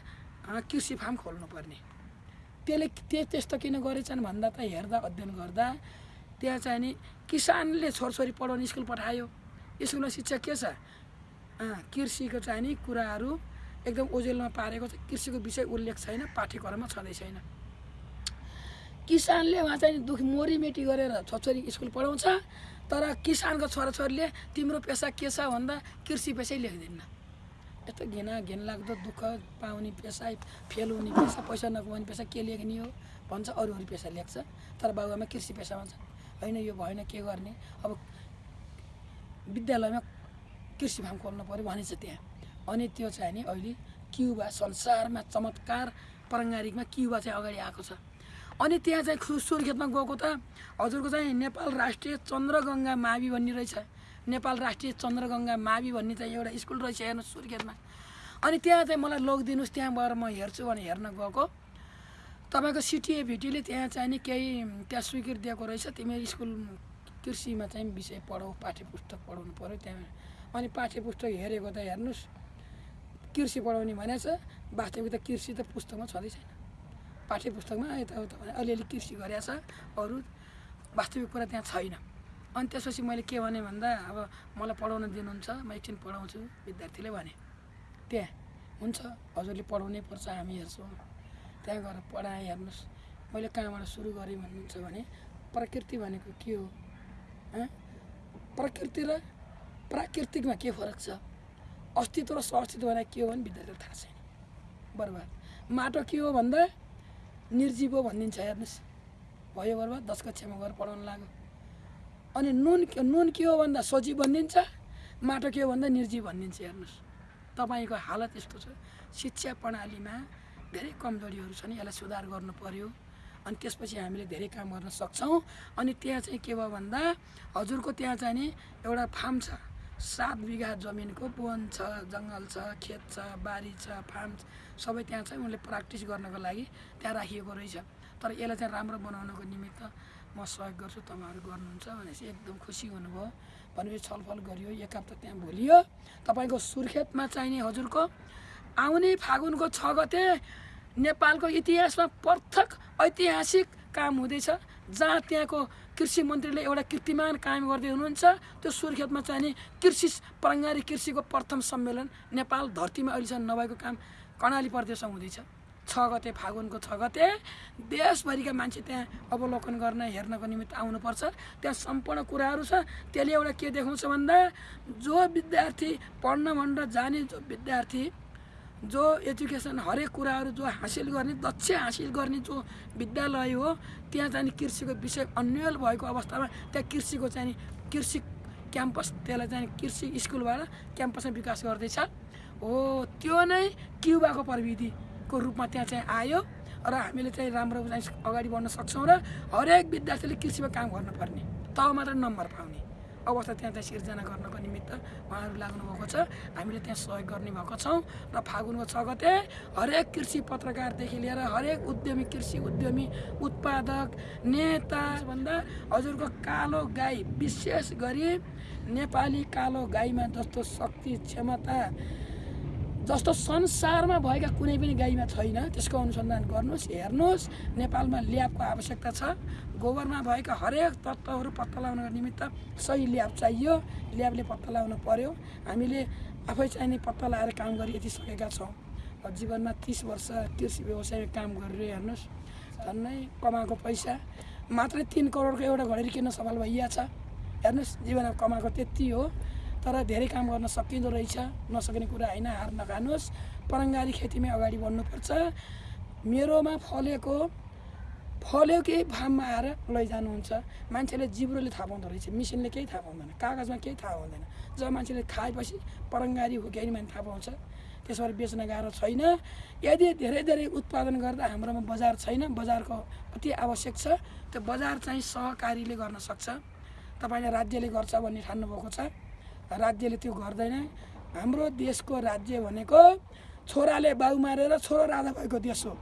कृषि फार्म खोल्नुपर्ने त्यसले त्यो त्यस्तो किन गरेछन् भन्दा त हेर्दा अध्ययन गर्दा त्यहाँ चाहिँ नि किसानले छोरछोरी पढाउने स्कुल पठायो। स्कुलमा शिक्षा के छ? कृषिको चाहिँ नि कुराहरू एकदम ओजेलमा पारेको छ। कृषिको विषय उल्लेख छैन पाठ्यक्रममा छँदै छैन। किसानले उहाँ चाहिँ दुख मोरीमेटी गरेर छोरछोरी स्कुल पढाउँछ। तर किसानको छोराछोरीले तिम्रो पेसा के छ भन्दा कृषि पेसै लेख्दिन्न यस्तो घिना घिनलाग्दो दुःख पाउने पेसा फेल हुने पेसा पैसा नकमाउने पेसा के लेख्ने हो भन्छ अरू अरू पेसा लेख्छ। तर बाबुआमा कृषि पेसामा छ होइन यो भएन के गर्ने? अब विद्यालयमा कृषि फार्म खोल्नु पऱ्यो भनेछ त्यहाँ। अनि त्यो चाहिँ नि अहिले क्युबा संसारमा चमत्कार पारङ्गारिकमा क्युबा चाहिँ अगाडि आएको छ। अनि त्यहाँ चाहिँ खु सुर्खेतमा गएको त हजुरको चाहिँ नेपाल राष्ट्रिय चन्द्रगङ्गा मावि भन्ने रहेछ। नेपाल राष्ट्रिय चन्द्रगङ्गा मावि भन्ने चाहिँ एउटा स्कुल रहेछ हेर्नु सुर्खेतमा अनि त्यहाँ चाहिँ मलाई लगिदिनुहोस् त्यहाँ गएर म हेर्छु भने हेर्न गएको। तपाईँको सिटिए भिटीले त्यहाँ चाहिँ नि केही त्यहाँ स्वीकृति दिएको रहेछ। तिमी स्कुल कृषिमा चाहिँ विषय पढाऊ पाठ्य पुस्तक पढाउनु पऱ्यो त्यहाँ। अनि पाठ्य पुस्तक हेरेको त हेर्नुहोस् कृषि पढाउने भनेछ। वास्तविक त कृषि त पुस्तकमा छँदै छैन। पाठ्य पुस्तकमा यताउता अलिअलि कृषि गरेछ अरू वास्तविक कुरा त्यहाँ छैन। अनि त्यसपछि मैले के भने भन्दा अब मलाई पढाउन दिनुहुन्छ म एकछिन पढाउँछु विद्यार्थीले भने। त्यहाँ हुन्छ हजुरले पढाउनै पर्छ हामी हेर्छौँ। त्यहाँ गएर पढाएँ हेर्नुहोस्। मैले कहाँबाट सुरु गरेँ भन्नुहुन्छ भने प्रकृति भनेको के हो? प्रकृति र प्राकृतिकमा के फरक छ? अस्तित्व र सअस्तित्व भनेको के हो भने विद्यार्थीलाई थाहा छैन। बर्बाद। माटो के हो भन्दा निर्जीव भनिदिन्छ हेर्नुहोस्। भयो बर्बाद दस कक्षामा गएर पढाउनु लाग्यो। अनि नुन नुन के हो भन्दा सजीव भनिदिन्छ माटो के हो भन्दा निर्जीव भनिदिन्छ हेर्नुहोस्। तपाईँको हालत यस्तो छ। शिक्षा प्रणालीमा धेरै कमजोरीहरू छन् यसलाई सुधार गर्नु पर्यो। अनि त्यसपछि हामीले धेरै काम गर्न सक्छौँ। अनि त्यहाँ चाहिँ के भयो भन्दा हजुरको त्यहाँ चाहिँ नि एउटा फार्म छ। सात बिघा जमिनको वन छ जङ्गल छ खेत छ बारी छ फार्म छ, सबै त्यहाँ चाहिँ उनले प्र्याक्टिस गर्नको लागि त्यहाँ राखिएको रहेछ। तर यसलाई चाहिँ राम्रो बनाउनको निमित्त म सहयोग गर्छु तपाईँहरू गर्नुहुन्छ भनेपछि एकदम खुसी हुनुभयो। भनेपछि छलफल गरियो एक हप्ता त्यहाँ भोलियो। तपाईँको सुर्खेतमा चाहिने हजुरको आउने फागुनको छ गते नेपालको इतिहासमा पर्थक ऐतिहासिक काम हुँदैछ जहाँ त्यहाँको कृषि मन्त्रीले एउटा कीर्तिमान कायम गर्दै हुनुहुन्छ। त्यो सुर्खेतमा चाहिने कृषि प्राङ्गारिक कृषिको प्रथम सम्मेलन नेपाल धरतीमा अहिलेसम्म नभएको काम कर्णाली प्रदेशमा हुँदैछ। छ गते फागुनको छ गते देशभरिका मान्छे त्यहाँ अवलोकन गर्न हेर्नको निमित्त आउनुपर्छ। त्यहाँ सम्पूर्ण कुराहरू छ। त्यसले एउटा के देखाउँछ भन्दा जो विद्यार्थी पढ्न भनेर जाने जो विद्यार्थी जो एजुकेसन हरेक कुराहरू जो हासिल गर्ने दक्ष हासिल गर्ने जो विद्यालय हो त्यहाँ चाहिँ कृषिको विषय अन्यल भएको अवस्थामा त्यहाँ कृषिको चाहिँ कृषि क्याम्पस त्यसलाई चाहिँ कृषि स्कुलबाट क्याम्पसमा विकास गर्दैछ। हो त्यो नै क्युबाको प्रविधिको रूपमा त्यहाँ चाहिँ आयो र हामीले चाहिँ राम्रो चाहिँ अगाडि बढ्न सक्छौँ र हरेक विद्यार्थीले कृषिमा काम गर्नुपर्ने तब मात्र नम्बर पाउने। अवस्था त्यहाँ चाहिँ सिर्जना गर्नको निमित्त उहाँहरू लाग्नुभएको छ। हामीले त्यहाँ सहयोग गर्ने भएको छौँ र फागुनको छ गते हरेक कृषि पत्रकारदेखि लिएर हरेक उद्यमी कृषि उद्यमी उत्पादक नेता भन्दा हजुरको कालो गाई विशेष गरी नेपाली कालो गाईमा जस्तो शक्ति क्षमता जस्तो संसारमा भएका कुनै पनि गाईमा छैन त्यसको अनुसन्धान गर्नुहोस् हेर्नुहोस् नेपालमा ल्याबको आवश्यकता छ। गोबरमा भएका हरेक तत्त्वहरू पत्ता लगाउनको निमित्त सही ल्याब चाहियो। ल्याबले पत्ता लगाउनु पर्यो। हामीले आफै चाहिने पत्ता लगाएर काम गरी यति सकेका छौँ जीवनमा तिस वर्ष कृषि व्यवसायमा काम गरेर हेर्नुहोस्। झन्नै कमाएको पैसा। मात्रै तिन करोडको एउटा घडेरी किन्न सफल भइया छ। हेर्नुहोस् जीवनमा कमाएको त्यति हो। तर धेरै काम गर्न सकिँदो रहेछ। नसकिने कुरा होइन हार नखानुहोस्। परङ्गारी खेतीमै अगाडि बढ्नुपर्छ। मेरोमा फलेको फल्यो केही फार्ममा आएर लैजानुहुन्छ। मान्छेले जिब्रोले थाहा पाउँदो रहेछ मिसिनले केही थाहा पाउँदैन कागजमा केही थाहा हुँदैन जब मान्छेले खाएपछि परङ्गारी हो कि होइन भने थाहा पाउँछ त्यसो भएर बेच्न गाह्रो छैन। यदि धेरै धेरै उत्पादन गर्दा हाम्रोमा बजार छैन बजारको अति आवश्यक छ त्यो बजार चाहिँ सहकारीले गर्न सक्छ। तपाईँले राज्यले गर्छ भन्ने ठान्नुभएको छ। राज्यले त्यो गर्दैन। हाम्रो देशको राज्य भनेको छोराले बाउ मारेर छोरो राजा भएको देश हो।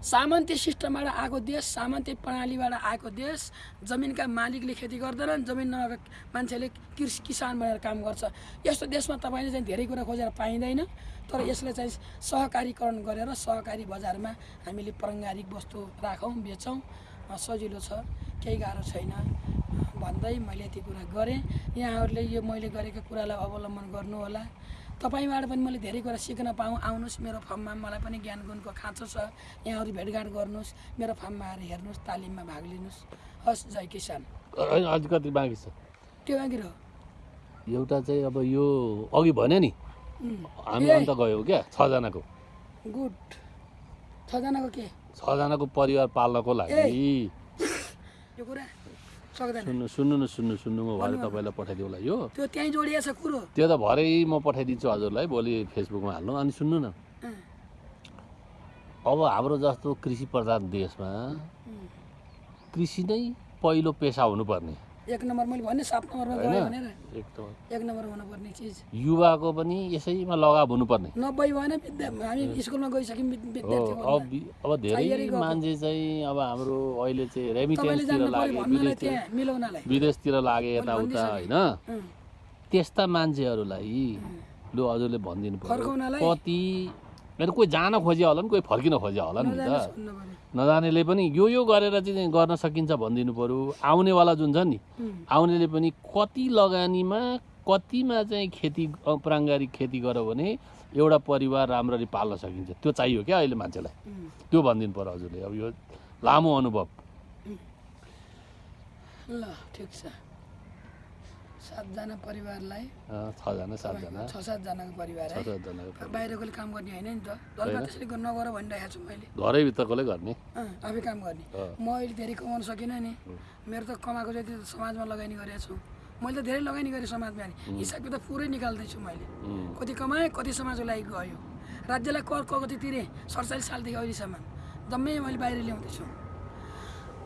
सामन्ती सिस्टमबाट आएको देश सामन्ती प्रणालीबाट आएको देश जमिनका मालिकले खेती गर्दैनन् जमिन नभएको मान्छेले कृषि किसान भनेर काम गर्छ। यस्तो देशमा तपाईँले चाहिँ धेरै कुरा खोजेर पाइँदैन तर यसले चाहिँ सहकारीकरण गरेर सहकारी बजारमा हामीले पारङ्गारिक वस्तु राखौँ बेचौँ। सजिलो छ केही गाह्रो छैन। भन्दै मैले यति कुरा गरेँ। यहाँहरूले यो मैले गरेको कुरालाई अवलम्बन गर्नु होला तपाईँबाट पनि मैले धेरै कुरा सिक्न पाऊँ। आउनुहोस् मेरो फार्ममा मलाई पनि ज्ञान गुणको खाँचो छ। यहाँहरू भेटघाट गर्नुहोस् मेरो फार्ममा आएर हेर्नुहोस् तालिममा भाग लिनुहोस्। हस् जय किसान। कति बाँकी छ? त्यो बाँकी रह एउटा चाहिँ अब यो अघि भन्यो नि हामी। अन्त गयौँ क्या छजनाको। गुड। छजनाको के? छजनाको परिवार पाल्नको लागि। यो कुरा सक्दैन। सुन्नु सुन्नु न सुन्नु सुन्नु। म भरे। तपाईँलाई पठाइदिउँला यो। त्यो त्यहीँ जोडिएको छ कुरो। त्यो त भरे म पठाइदिन्छु हजुरलाई भोलि फेसबुकमा हाल्नु। अनि सुन्नु न। अब हाम्रो जस्तो कृषि प्रधान देशमा। कृषि नै पहिलो पेसा हुनुपर्ने। एक नम्बर मैले भने सात नम्बरमा गयो भनेर। एक नम्बर हुनुपर्ने चिज। युवाको पनि यसैमा लगाव हुनुपर्ने। नब्बे भएन विद्या हामी स्कुलमा गइसक्यौँ अब धेरै। मान्छे चाहिँ अब हाम्रो अहिले चाहिँ रेमिटेन्सतिर जान्नु पऱ्यो लागे भन्नलाई विदेशतिर लागे यताउता। होइन? त्यस्ता मान्छेहरूलाई लु हजुरले भनिदिनु पर्यो। फर्काउनलाई? होइन कोही जान खोज्यो होला नि कोही फर्किन खोज्यो होला नि त। पऱ्यो नजानेले पनि यो यो गरेर चाहिँ गर्न सकिन्छ भनिदिनु पर्यो। आउनेवाला जुन छ नि आउनेले पनि कति लगानीमा कतिमा चाहिँ खेती प्राङ्गारिक खेती गर्यो भने एउटा परिवार राम्ररी पाल्न सकिन्छ। त्यो चाहियो क्या अहिले मान्छेलाई। त्यो भनिदिनु पर्यो हजुरले। अब यो लामो अनुभव। ल ठिक छ। सातजना परिवारलाई। छजना सातजना। छ सातजनाको परिवार छ है सातजनाको। बाहिरकोले काम गर्ने होइन नि त। जसमा त्यसरी नगर भनिरहेको छु मैले। घरैभित्रकोले गर्ने। आफै काम गर्ने। म अहिले धेरै कमाउन सकिनँ नि। मेरो त कमाएको जति समाजमा लगानी गरेको छु। मैले त धेरै लगानी गरेँ समाजमा नि। हिसाब किताब पुरै निकाल्दैछु मैले। कति कमाएँ कति समाजको लागि गयो। राज्यलाई कर कति तिरेँ? सडचालिस सालदेखि अहिलेसम्म। जम्मै मैले बाहिर ल्याउँदैछु।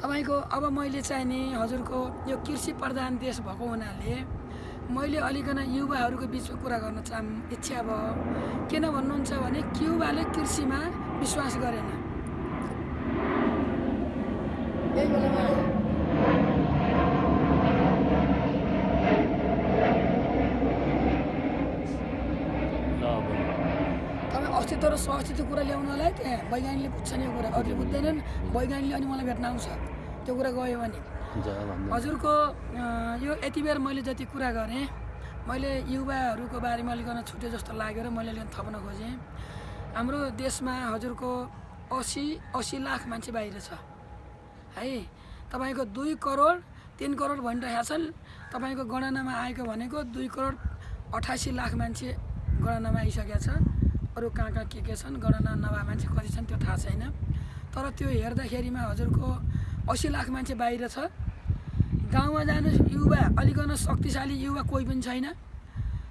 तपाईँको अब मैले चाहिँ नि हजुरको यो कृषि प्रधान देश भएको हुनाले मैले अलिकन युवाहरूको बिचमा कुरा गर्न चाह इच्छा भयो। किन भन्नुहुन्छ भने युवाले कृषिमा विश्वास गरेन। यही बेलामा अस्तित्व र सहअस्तित्व कुरा ल्याउनलाई त्यहाँ वैज्ञानिकले बुझ्छन् यो कुरा। अरूले बुझ्दैनन्। वैज्ञानिकले अनि मलाई भेट्न आउँछ। त्यो कुरा गयो भने। हजुरको यो यति बेर मैले जति कुरा गरेँ मैले युवाहरूको बारेमा अलिकन छुट्यो जस्तो लाग्यो र मैले अलिकति थप्न खोजेँ। हाम्रो देशमा हजुरको असी असी लाख मान्छे बाहिर छ। है तपाईँको दुई करोड तिन करोड भनिरहेका छन्। तपाईँको गणनामा आएको भनेको दुई करोड अठासी लाख मान्छे गणनामा आइसकेका छ। अरू कहाँ कहाँ के के छन् गणना नभए मान्छे कति छन् त्यो थाहा छैन। तर त्यो हेर्दाखेरिमा हजुरको असी लाख मान्छे बाहिर छ। गाउँमा जानुहोस् युवा अलिकन शक्तिशाली युवा कोही पनि छैन।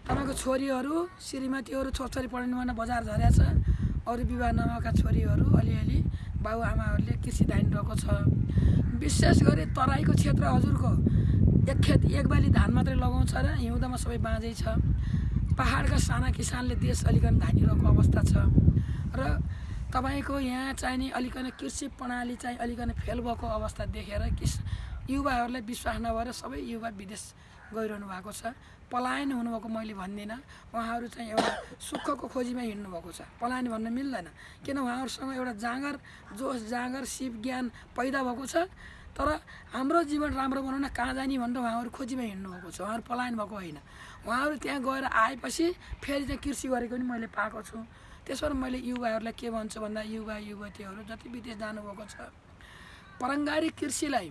तपाईँको छोरीहरू श्रीमतीहरू छोरछोरी भएर बजार झरेको छ। अरू विवाह नभएका छोरीहरू अलिअलि बाबुआमाहरूले कृषि धान रहेको छ। विशेष गरी तराईको क्षेत्र हजुरको। एक खेत एक बाली धान मात्रै लगाउँछ र हिउँदमा सबै बाँझै छ। पाहाडका साना किसानले देश अलिकन धानिरहेको अवस्था छ। र तपाईँको यहाँ चाहिने अलिकन कृषि प्रणाली चाहिँ अलिकन फेल भएको अवस्था देखेर किस युवाहरूलाई विश्वास नभएर सबै युवा विदेश गइरहनु भएको छ। पलायन हुनुभएको मैले भन्दिनँ। उहाँहरू चाहिँ एउटा सुखको खोजीमा हिँड्नु भएको छ। पलायन भन्न मिल्दैन। किन उहाँहरूसँग एउटा जाँगर जोस जाँगर सिप ज्ञान पैदा भएको छ। तर हाम्रो जीवन राम्रो बनाउन कहाँ जाने भनेर उहाँहरू खोजीमा हिँड्नु भएको छ। उहाँहरू पलायन भएको होइन। उहाँहरू त्यहाँ गएर आएपछि फेरि चाहिँ कृषि गरेको पनि मैले पाएको छु। त्यसो भएर मैले युवाहरूलाई के भन्छु भन्दा युवा युवतीहरू जति विदेश जानुभएको छ पारम्परिक कृषिलाई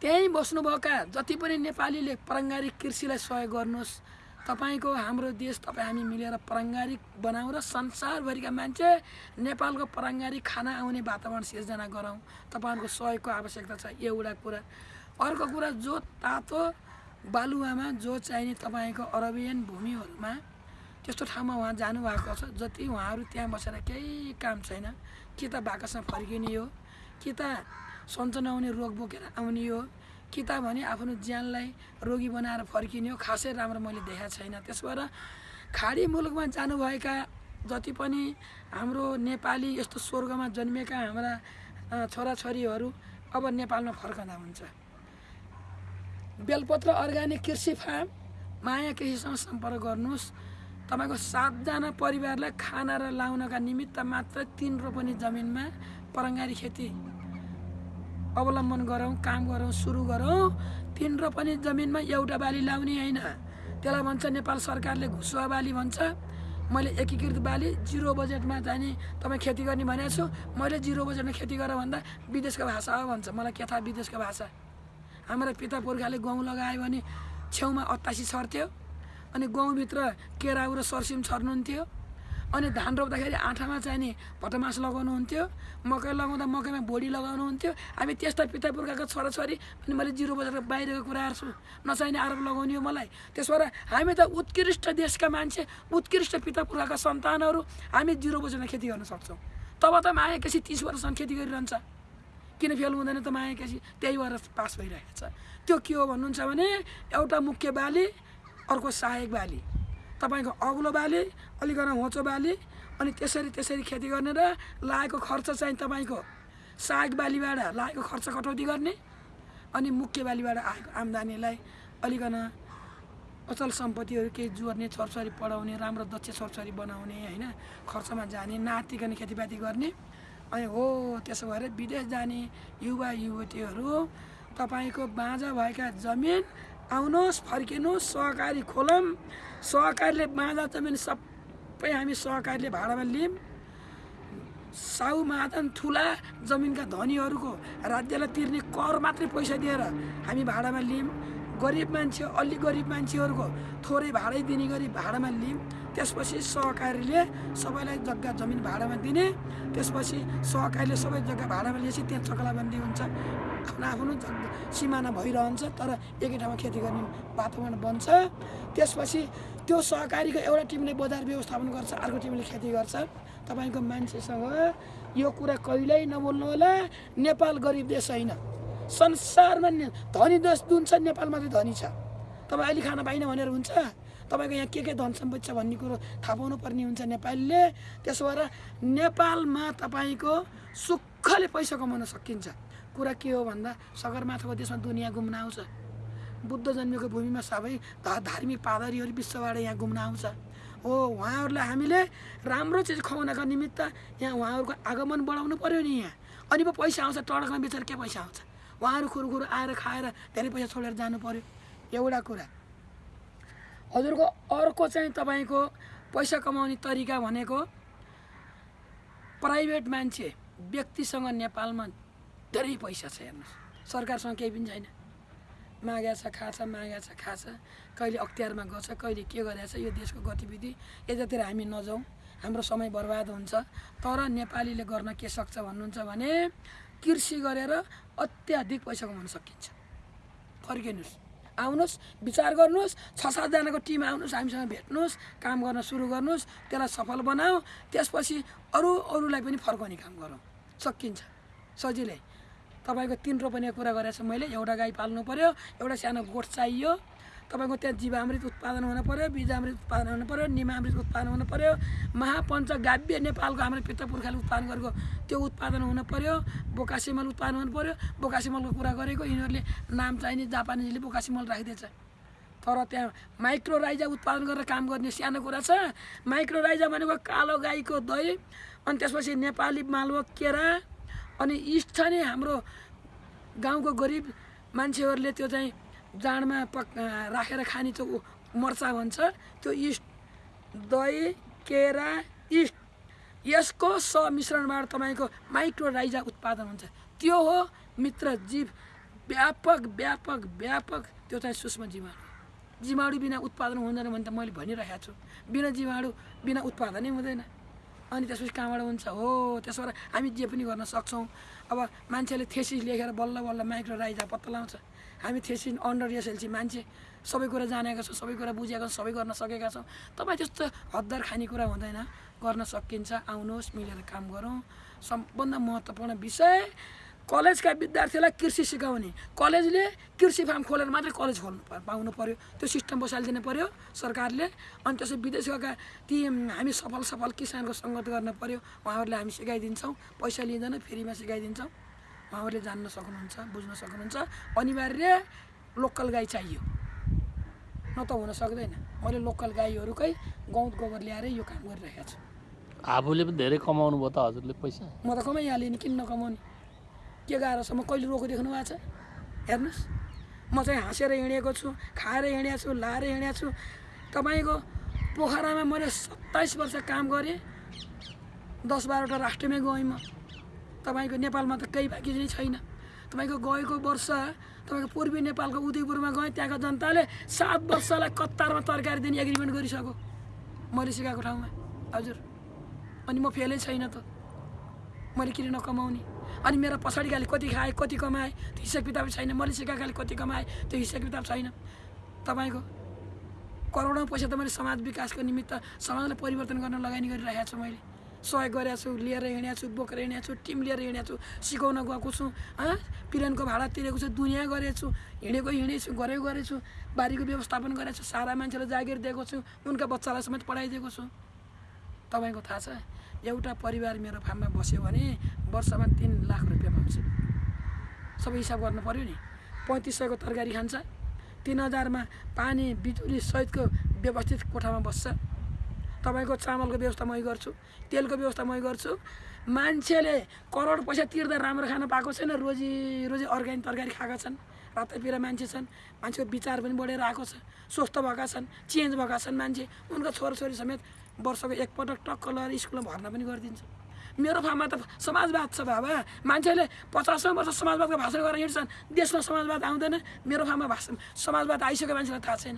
त्यहीँ बस्नुभएका जति पनि नेपालीले पारम्परिक कृषिलाई सहयोग गर्नुहोस्। तपाईँको हाम्रो देश तपाईँ हामी मिलेर पारम्परिक बनाउँ र संसारभरिका मान्छे नेपालको पारम्परिक खाना आउने वातावरण सिर्जना गरौँ। तपाईँहरूको सहयोगको आवश्यकता छ एउटा कुरा। अर्को कुरा जो तातो बालुवामा जो चाहिने तपाईँको अरबियन भूमिहरूमा त्यस्तो ठाउँमा उहाँ जानुभएको छ। जति उहाँहरू त्यहाँ बसेर केही काम छैन कि त बाकसमा फर्किने हो कि त सन्चो नहुने रोग बोकेर आउने हो कि त भने आफ्नो ज्यानलाई रोगी बनाएर फर्किने हो खासै राम्रो मैले देखाएको छैन। त्यसो भएर खाडी मुलुकमा जानुभएका जति पनि हाम्रो नेपाली यस्तो स्वर्गमा जन्मेका हाम्रा छोराछोरीहरू अब नेपालमा फर्कँदा हुन्छ। बेलपत्र अर्ग्यानिक कृषि फार्म माया कृषिसँग सम्पर्क गर्नुहोस्। तपाईँको सातजना परिवारलाई खाना र लाउनका निमित्त मात्र तिन रोपनी जमिनमा परङ्गारी खेती अवलम्बन गरौँ काम गरौँ सुरु गरौँ। तिन रोपनी जमिनमा एउटा बाली लाउने होइन। त्यसलाई भन्छ नेपाल सरकारले घुसुवा बाली भन्छ। मैले एकीकृत बाली जिरो बजेटमा जाने तपाईँ खेती गर्ने भनेको छु। मैले जिरो बजेटमा खेती गर भन्दा विदेशको भाषा हो भन्छ। मलाई के थाहा विदेशको भाषा? हाम्रा पिता पुर्खाले गहुँ लगायो भने छेउमा अत्तासी छर्थ्यो अनि गहुँभित्र केराउ र सर्सिम छर्नुहुन्थ्यो। अनि धान रोप्दाखेरि आँठामा चाहिने भटमास लगाउनुहुन्थ्यो। मकै लगाउँदा मकैमा भोडी लगाउनुहुन्थ्यो। हामी त्यस्ता पिता पुर्खाको छोराछोरी अनि मैले जिरो बजेर बाहिरको कुराहरू छु नचाहिने आरोप लगाउने हो मलाई। त्यसो भएर हामी त उत्कृष्ट देशका मान्छे उत्कृष्ट पिता पुर्खाका सन्तानहरू हामी जिरो बजेरमा खेती गर्न सक्छौँ। तब त माया केसी तिस वर्षसम्म खेती गरिरहन्छ। किन फेल हुँदैन त माया केसी त्यही भएर पास भइरहेको छ त्यो के हो भन्नुहुन्छ भने एउटा मुख्य बाली अर्को सहायक बाली। तपाईँको अग्लो बाली अलिकन होचो बाली अनि त्यसरी त्यसरी खेती गर्ने र लागेको खर्च चाहिँ तपाईँको सहायक बालीबाट लागेको खर्च कटौती गर्ने अनि मुख्य बालीबाट आएको आम्दानीलाई अलिकन अचल सम्पत्तिहरू केही जोड्ने छोरछोरी पढाउने राम्रो दक्ष छोरछोरी बनाउने होइन खर्चमा जाने नातिकन खेतीपाती गर्ने अनि हो त्यसो भएर विदेश जाने युवा युवतीहरू तपाईँको बाँझा भएका जमिन आउनुहोस् फर्किनुहोस् सहकारी खोलौँ सहकारीले बाँझा जमिन सबै हामी सहकारीले भाडामा लियौँ साउ महाजन ठुला जमिनका धनीहरूको राज्यलाई तिर्ने कर मात्रै पैसा दिएर हामी भाडामा लियौँ गरिब मान्छे अलि गरिब मान्छेहरूको थोरै भाडै दिने गरी भाडामा लियौँ त्यसपछि सहकारीले सबैलाई जग्गा जमिन भाडामा दिने। त्यसपछि सहकारीले सबै जग्गा भाडामा लिएपछि त्यहाँ चकलाबन्दी हुन्छ। आफ्नो आफ्नो जग्गा सिमाना भइरहन्छ तर एकै ठाउँमा खेती गर्ने वातावरण बन्छ। त्यसपछि त्यो सहकारीको एउटा टिमले बजार व्यवस्थापन गर्छ अर्को टिमले खेती गर्छ। तपाईँको मान्छेसँग यो कुरा कहिल्यै नबोल्नु होला नेपाल गरिब देश होइन। संसारमा धनी देश जुन छ नेपाल मात्रै धनी छ। तपाईँ अहिले खान पाइन भनेर हुन्छ? तपाईँको यहाँ के के धन सम्पत्ति छ भन्ने कुरो थाहा पाउनु पर्ने हुन्छ नेपालीले। त्यसो भएर नेपालमा तपाईँको सुखले पैसा कमाउन सकिन्छ। कुरा के हो भन्दा सगरमाथाको देशमा दुनियाँ घुम्न आउँछ। बुद्ध जन्मेको भूमिमा सबै धार्मिक पादरीहरू विश्वबाट यहाँ घुम्न आउँछ। हो उहाँहरूलाई हामीले राम्रो चिज खुवाउनका निमित्त यहाँ उहाँहरूको आगमन बढाउनु पऱ्यो नि यहाँ। अनि पो पैसा आउँछ टडकमा बेचेर के पैसा आउँछ? उहाँहरू खुरुखुरु आएर खाएर धेरै पैसा छोडेर जानु पऱ्यो एउटा कुरा। हजुरको अर्को चाहिँ तपाईँको पैसा कमाउने तरिका भनेको प्राइभेट मान्छे व्यक्तिसँग नेपालमा धेरै पैसा छ हेर्नुहोस्। सरकारसँग केही पनि छैन। मागेको छ खाछ मागेको छ खाछ। कहिले अख्तियारमा गछ कहिले के गरेको छ यो देशको गतिविधि। यतातिर हामी नजाउँ। हाम्रो समय बर्बाद हुन्छ। तर नेपालीले गर्न के सक्छ भन्नुहुन्छ भने कृषि गरेर अत्याधिक पैसा कमाउन सकिन्छ। फर्किनुहोस्। आउनुहोस् विचार गर्नुहोस् छ सातजनाको टिम आउनुहोस् हामीसँग भेट्नुहोस् काम गर्न सुरु गर्नुहोस् त्यसलाई सफल बनाऊ त्यसपछि अरू अरूलाई पनि फर्काउने काम गरौँ। सकिन्छ। सजिलै। तपाईँको तिन रोपनीको कुरा गरेको मैले एउटा गाई पाल्नु पऱ्यो एउटा सानो गोठ चाहियो। तपाईँको त्यहाँ जीवामृत उत्पादन हुनु पऱ्यो बिजामृत उत्पादन हुनु पऱ्यो निमामृत उत्पादन हुनु पऱ्यो महापञ्चगाव्य नेपालको हाम्रो पिता पुर्खाले उत्पादन गरेको त्यो उत्पादन हुनु पऱ्यो बोकासी मल उत्पादन हुनु पऱ्यो बोकासी मलको कुरा गरेको यिनीहरूले नाम चाहिने जापानिजले बोकासी मल राखिदिएछ। तर त्यहाँ माइक्रोराइजा उत्पादन गरेर काम गर्ने सानो कुरा छ। माइक्रोराइजा भनेको कालो गाईको दही अनि त्यसपछि नेपाली मालवो केरा अनि इस्ट छ नि हाम्रो गाउँको गरिब मान्छेहरूले त्यो चाहिँ जाँडमा पक राखेर खाने त्यो मर्चा भन्छ त्यो इस्ट दही केरा इस्ट यसको समिश्रणबाट तपाईँको माइक्रोराइजा उत्पादन हुन्छ। त्यो हो मित्र जीव। व्यापक व्यापक व्यापक त्यो चाहिँ सूक्ष्म जीवाणु। जीवाणु बिना उत्पादन हुँदैन भने त मैले भनिरहेको छु। बिना जीवाणु बिना उत्पादनै हुँदैन। अनि त्यसपछि कहाँबाट हुन्छ? हो त्यसबाट हामी जे पनि गर्न सक्छौँ। अब मान्छेले थेसिस लेखेर बल्ल बल्ल माइक्रोराइजा पत्ता लगाउँछ हामी थेसिस अन्डर एसएलसी मान्छे सबै कुरा जानेका छौँ सबै कुरा बुझेका छौँ सबै गर्न सकेका छौँ। तपाईँ त्यस्तो हद्दार खाने कुरा हुँदैन गर्न सकिन्छ आउनुहोस् मिलेर काम गरौँ। सबभन्दा महत्त्वपूर्ण विषय। कलेजका विद्यार्थीलाई कृषि सिकाउने। कलेजले कृषि फार्म खोलेर मात्रै कलेज खोल्नु पाउनु पऱ्यो त्यो सिस्टम बसालिदिनु पऱ्यो सरकारले। अनि त्यसै विदेश गएका ती हामी सफल सफल किसानको सङ्गत गर्न पऱ्यो उहाँहरूले हामी सिकाइदिन्छौँ। पैसा लिँदैन फ्रीमा सिकाइदिन्छौँ। उहाँहरूले जान्न सक्नुहुन्छ बुझ्न सक्नुहुन्छ। अनिवार्य लोकल गाई चाहियो। न त हुन सक्दैन। मैले लोकल गाईहरूकै गौत गोबर ल्याएर यो काम गरिरहेको छु। आफूले पनि धेरै कमाउनु भयो त हजुरले पैसा। म त कमाइहालेँ नि किन नकमाउने के गाह्रो छ म कहिले रोको देख्नु भएको छ? हेर्नुहोस्। म चाहिँ हाँसेर हिँडेको छु खाएर हिँडेको छु लाएर हिँडेको छु। तपाईँको पोखरामा मैले सत्ताइस वर्ष काम गरेँ। दस बाह्रवटा राष्ट्रमै गएँ म। तपाईँको नेपालमा त केही बाँकी नै छैन। तपाईँको गएको वर्ष तपाईँको पूर्वी नेपालको उदयपुरमा गएँ त्यहाँको जनताले सात वर्षलाई कतारमा तरकारी दिने एग्रिमेन्ट गरिसक्यो। मैले सिकाएको ठाउँमा। हजुर। अनि म फेलै छैन त। मैले किन नकमाउने? अनि मेरो पछाडिकाले कति खाएँ कति कमाएँ त्यो हिसाब किताब छैन। मैले सिकाएकाले कति कमाएँ त्यो हिसाब किताब छैन। तपाईँको करोडौँ पैसा त मैले समाज विकासको निमित्त समाजलाई परिवर्तन गर्न लगानी गरिरहेको छु मैले। सहयोग गरेको छु लिएर हिँडेको छु बोकेर हिँडेको छु टिम लिएर हिँडेको छु सिकाउन गएको छु पिरनको भाडा तिरेको छु दुनियाँ गरेको छु हिँडेको हिँडेको छु गरेको गरेको छु बारीको व्यवस्थापन गरेको छु सारा मान्छेलाई जागिर दिएको छु उनका बच्चालाई समेत पढाइदिएको छु। तपाईँको थाहा छ एउटा परिवार मेरो फार्ममा बस्यो भने वर्षमा तिन लाख रुपियाँ पाउँछ सबै हिसाब गर्नु पऱ्यो नि। पैँतिस सयको तरकारी खान्छ तिन हजारमा पानी बिजुली सहितको व्यवस्थित कोठामा बस्छ। तपाईँको चामलको व्यवस्था मै गर्छु तेलको व्यवस्था मै गर्छु। मान्छेले करोड पैसा तिर्दा राम्रो खान पाएको छैन रोजी रोजी अर्ग्यानिक तरकारी खाएका छन्। रातैपिरा मान्छे छन् मान्छेको विचार पनि बढेर आएको छ। स्वस्थ भएका छन् चेन्ज भएका छन् मान्छे। उनका छोराछोरी समेत वर्षको एकपटक टक्क लगाएर स्कुलमा भर्ना पनि गरिदिन्छ। मेरो फार्ममा त समाजवाद छ बाबा। मान्छेले पचासौँ वर्ष समाजवादको भाषण गरेर हिँड्छन्। देशमा समाजवाद आउँदैन। मेरो फार्ममा भाषण समाजवाद आइसक्यो मान्छेलाई थाहा छैन।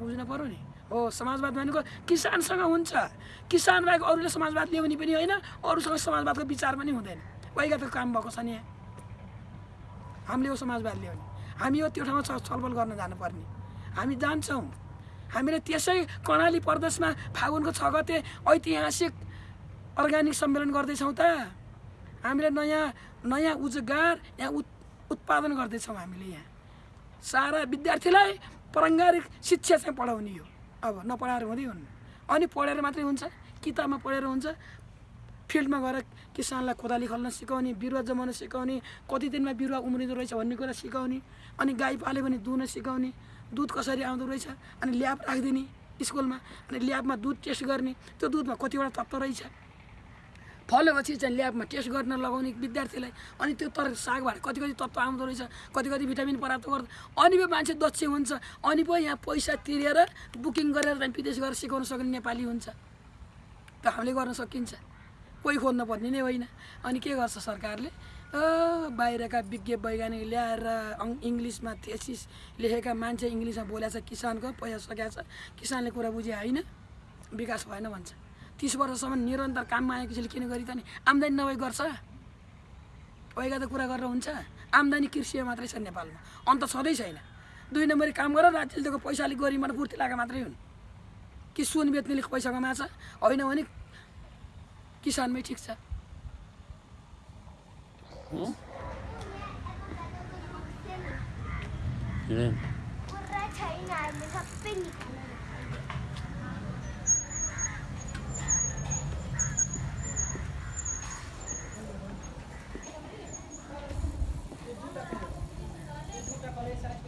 बुझ्नु पऱ्यो नि। हो समाजवाद भनेको किसानसँग हुन्छ। किसान बाहेक अरूले समाजवाद ल्याउने पनि होइन अरूसँग समाजवादको विचार पनि हुँदैन। वैगतको काम भएको छ नि। हामीले हो समाजवाद ल्याउने हामी हो त्यो ठाउँमा छलफल गर्न जानुपर्ने। हामी जान्छौँ। हामीले त्यसै कर्णाली प्रदेशमा फागुनको छ गते ऐतिहासिक अर्ग्यानिक सम्मेलन गर्दैछौँ त। हामीले नयाँ नयाँ उजगार यहाँ उत् उत्पादन गर्दैछौँ हामीले यहाँ। सारा विद्यार्थीलाई पारङ्गारिक शिक्षा चाहिँ पढाउने हो अब नपढाएर हुँदै हुन्न अनि पढेर मात्रै हुन्छ किताबमा पढेर हुन्छ फिल्डमा गएर किसानलाई कोदाली खोल्न सिकाउने बिरुवा जमाउन सिकाउने कति दिनमा बिरुवा उम्रिँदो रहेछ भन्ने कुरा सिकाउने अनि गाई पाल्यो भने दुहुन सिकाउने दुध कसरी आउँदो रहेछ अनि ल्याब राखिदिने स्कुलमा अनि ल्याबमा दुध टेस्ट गर्ने त्यो दुधमा कतिवटा तत्त्व रहेछ। फलेपछि चाहिँ ल्याबमा टेस्ट गर्न लगाउने विद्यार्थीलाई अनि त्यो तर सागबाट कति कति तत्त्व आउँदो रहेछ कति कति भिटामिन प्राप्त गर्दा अनि पो मान्छे दक्ष हुन्छ अनि पो यहाँ पैसा तिरेर बुकिङ गरेर चाहिँ विदेश गएर सिकाउन सक्ने नेपाली हुन्छ। त हामीले गर्न सकिन्छ। कोही खोज्न पर्ने नै होइन। अनि के गर्छ सरकारले? बाहिरका विज्ञ वैज्ञानिक ल्याएर इङ्ग्लिसमा थेसिस लेखेका मान्छे इङ्ग्लिसमा बोलेको छ किसानको पैसा सकिएको छ किसानले कुरा बुझे होइन विकास भएन भन्छ। तिस वर्षसम्म निरन्तर काममा आएको छैन किन गरी त नि? आम्दानी नभए गर्छ। पहिला त कुरा गरेर हुन्छ। आम्दानी कृषि मात्रै छ नेपालमा। अन्त छँदै छैन। दुई नम्बरी काम गर राज्यले दिएको पैसाले गरिबबाट पूर्ति लगाएको मात्रै हुन्। कि सुन बेच्नेले पैसा कमाएछ होइन भने किसानमै ठिक छ। छैन fortaleza